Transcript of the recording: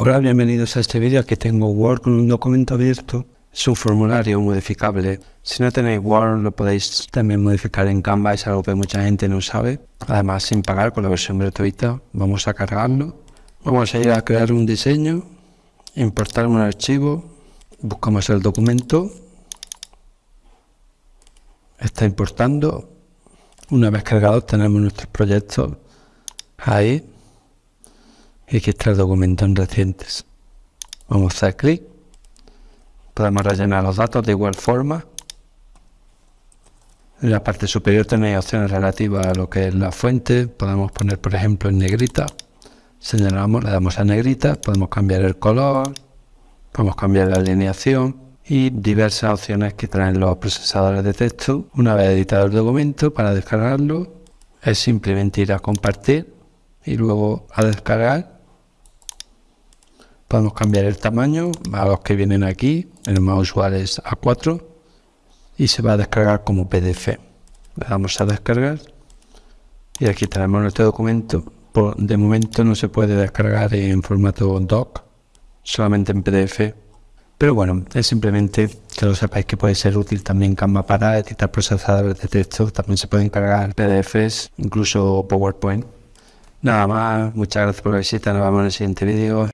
Hola, bienvenidos a este vídeo. Aquí tengo Word con un documento abierto. Es un formulario modificable. Si no tenéis Word, lo podéis también modificar en Canva. Es algo que mucha gente no sabe. Además, sin pagar con la versión gratuita. Vamos a cargarlo. Vamos a ir a crear un diseño, importar un archivo. Buscamos el documento. Está importando. Una vez cargado, tenemos nuestros proyectos ahí y aquí está el documento en recientes. Vamos a hacer clic. Podemos rellenar los datos de igual forma. En la parte superior tenéis opciones relativas a lo que es la fuente. Podemos poner, por ejemplo, en negrita. Señalamos, le damos a negrita. Podemos cambiar el color. Podemos cambiar la alineación y diversas opciones que traen los procesadores de texto. Una vez editado el documento, para descargarlo, es simplemente ir a compartir y luego a descargar Podemos cambiar el tamaño a los que vienen aquí, el más usual es A4 y se va a descargar como PDF. Le damos a descargar y aquí tenemos nuestro documento. de momento no se puede descargar en formato doc, solamente en PDF. Pero bueno, es simplemente que lo sepáis que puede ser útil también Canva para editar procesadores de texto. También se pueden cargar PDFs, incluso PowerPoint. Nada más, muchas gracias por la visita, nos vemos en el siguiente vídeo.